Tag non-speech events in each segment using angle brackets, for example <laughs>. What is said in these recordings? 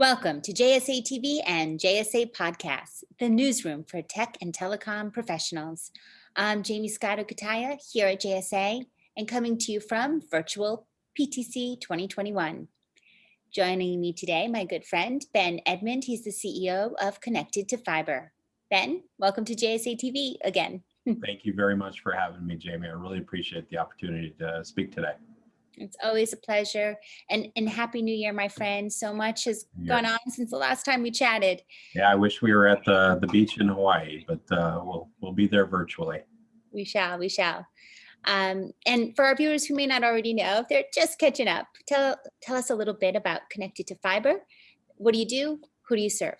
Welcome to JSA TV and JSA Podcasts, the newsroom for tech and telecom professionals. I'm Jaymie Scotto Cutaia here at JSA and coming to you from virtual PTC 2021. Joining me today, my good friend, Ben Edmond. He's the CEO of Connected to Fiber. Ben, welcome to JSA TV again. <laughs> Thank you very much for having me, Jaymie. I really appreciate the opportunity to speak today. It's always a pleasure. And, and Happy New Year, my friend. So much has yeah. gone on since the last time we chatted. Yeah, I wish we were at the, the beach in Hawaii, but uh, we'll, we'll be there virtually. We shall, we shall. Um, and for our viewers who may not already know, if they're just catching up, tell, tell us a little bit about Connected to Fiber. What do you do? Who do you serve?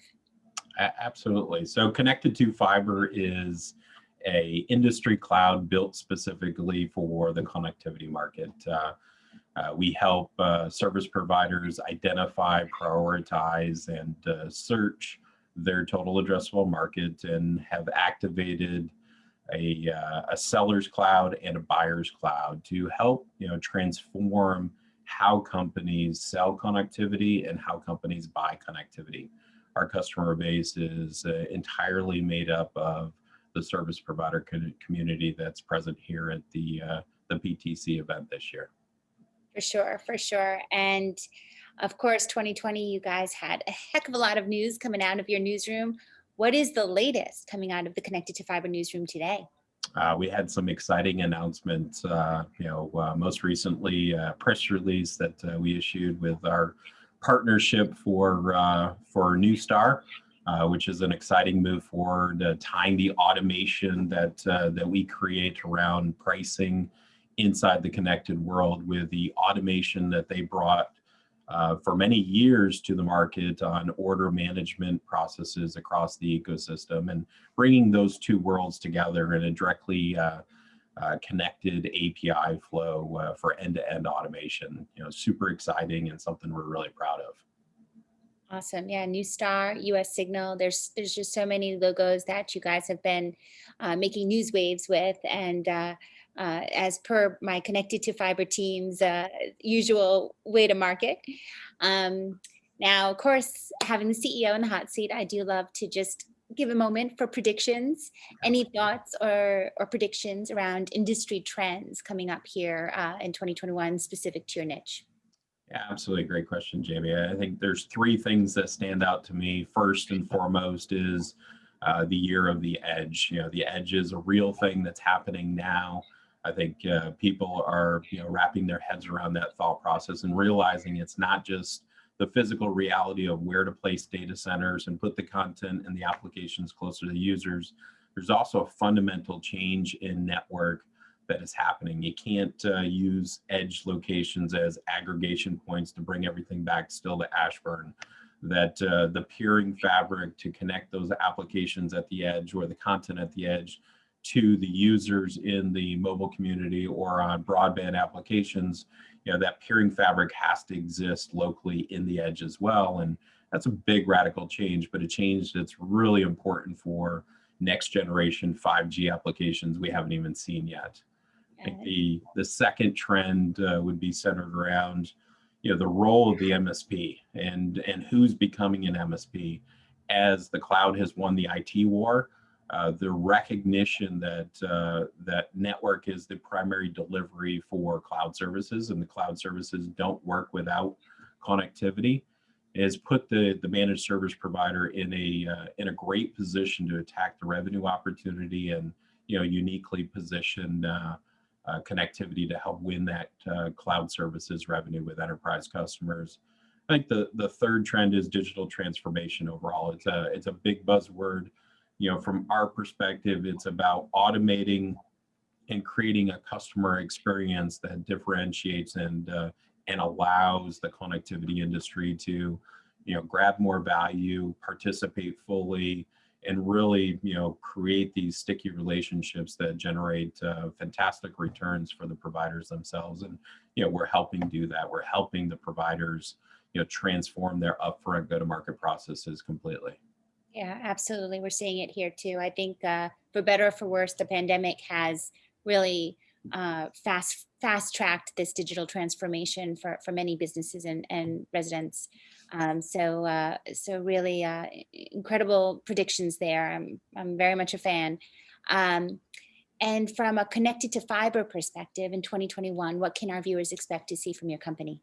Absolutely. So Connected to Fiber is a industry cloud built specifically for the connectivity market. Uh, uh, we help uh, service providers identify, prioritize, and uh, search their total addressable market and have activated a, uh, a seller's cloud and a buyer's cloud to help you know transform how companies sell connectivity and how companies buy connectivity. Our customer base is uh, entirely made up of the service provider community that's present here at the uh, the PTC event this year. For sure, for sure. And of course, 2020, you guys had a heck of a lot of news coming out of your newsroom. What is the latest coming out of the Connected to Fiber newsroom today? Uh, we had some exciting announcements. Uh, you know, uh, most recently, a press release that uh, we issued with our partnership for uh, for Neustar, uh, which is an exciting move forward, tying the automation that that we create around pricing inside the connected world with the automation that they brought uh, for many years to the market on order management processes across the ecosystem and bringing those two worlds together in a directly uh, uh, connected API flow uh, for end-to-end -end automation. You know, super exciting and something we're really proud of. Awesome. Yeah, Neustar, US Signal. There's there's just so many logos that you guys have been uh, making news waves with, and uh, as per my connected to fiber team's uh, usual way to market. Um, now, of course, having the CEO in the hot seat, I do love to just give a moment for predictions. Any thoughts or, or predictions around industry trends coming up here uh, in 2021 specific to your niche? Yeah, absolutely. Great question, Jaymie. I think there's three things that stand out to me. First and foremost is uh, the year of the edge. You know, the edge is a real thing that's happening now. I think uh, people are you know wrapping their heads around that thought process and realizing it's not just the physical reality of where to place data centers and put the content and the applications closer to the users. There's also a fundamental change in network that is happening. You can't uh, use edge locations as aggregation points to bring everything back still to Ashburn. That uh, the peering fabric to connect those applications at the edge or the content at the edge to the users in the mobile community or on broadband applications, you know, that peering fabric has to exist locally in the edge as well. And that's a big radical change, but a change that's really important for next generation 5G applications we haven't even seen yet. I think the, the second trend uh, would be centered around, you know, the role of the MSP and, and who's becoming an MSP as the cloud has won the IT war uh, the recognition that uh, that network is the primary delivery for cloud services and the cloud services don't work without connectivity has put the the managed service provider in a uh, in a great position to attack the revenue opportunity and you know uniquely position uh, uh, connectivity to help win that cloud services revenue with enterprise customers. I think the the third trend is digital transformation overall. It's a it's a big buzzword you know, from our perspective, it's about automating and creating a customer experience that differentiates and uh, and allows the connectivity industry to, you know, grab more value, participate fully, and really, you know, create these sticky relationships that generate uh, fantastic returns for the providers themselves. And you know, we're helping do that. We're helping the providers, you know, transform their upfront go-to-market processes completely. Yeah, absolutely. We're seeing it here too. I think uh, for better or for worse, the pandemic has really uh, fast fast tracked this digital transformation for for many businesses and and residents. Um, so uh, so really uh, incredible predictions there. I'm I'm very much a fan. Um, and from a connected to fiber perspective in 2021, what can our viewers expect to see from your company?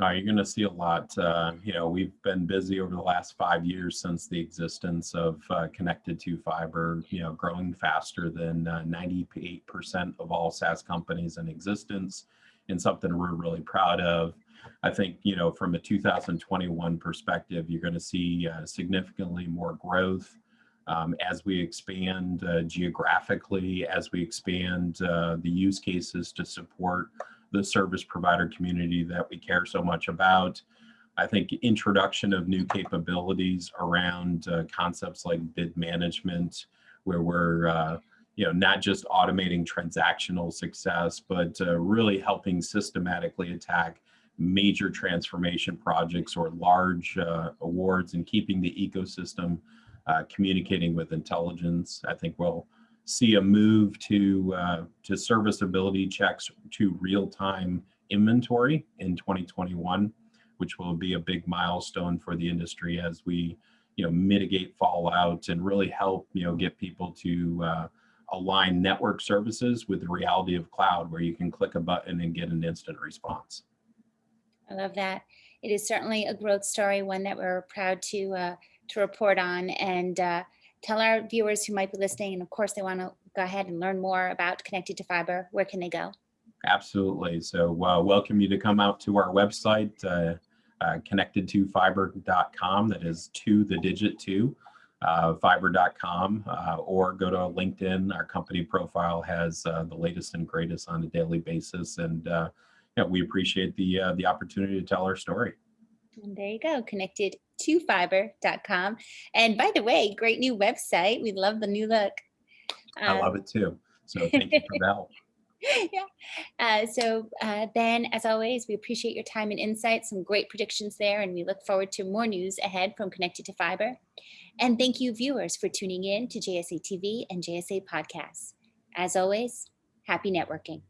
Uh, you're going to see a lot. Uh, you know, we've been busy over the last five years since the existence of uh, connected to fiber, you know, growing faster than 98% of all SaaS companies in existence and something we're really proud of. I think, you know, from a 2021 perspective, you're going to see uh, significantly more growth um, as we expand uh, geographically, as we expand uh, the use cases to support the service provider community that we care so much about. I think introduction of new capabilities around uh, concepts like bid management, where we're uh, you know not just automating transactional success, but uh, really helping systematically attack major transformation projects or large uh, awards and keeping the ecosystem uh, communicating with intelligence. I think we'll see a move to uh, to serviceability checks to real-time inventory in 2021, which will be a big milestone for the industry as we you know mitigate fallout and really help you know get people to uh, align network services with the reality of cloud where you can click a button and get an instant response. I love that. It is certainly a growth story, one that we're proud to uh, to report on and uh, tell our viewers who might be listening, and of course they want to go ahead and learn more about Connected to Fiber, where can they go? Absolutely. So uh, welcome you to come out to our website, uh, uh, connected2fiber.com. That is two, the digit two, uh, fiber.com, uh, or go to LinkedIn. Our company profile has uh, the latest and greatest on a daily basis. And uh, yeah, we appreciate the, uh, the opportunity to tell our story. And there you go, connected to fiber.com. And by the way, great new website. We love the new look. I love Um, it too. So <laughs> thank you for help. yeah. Uh, so uh, Ben, as always, we appreciate your time and insight, some great predictions there, and we look forward to more news ahead from Connected to Fiber. And thank you viewers for tuning in to JSA TV and JSA Podcasts. As always, happy networking.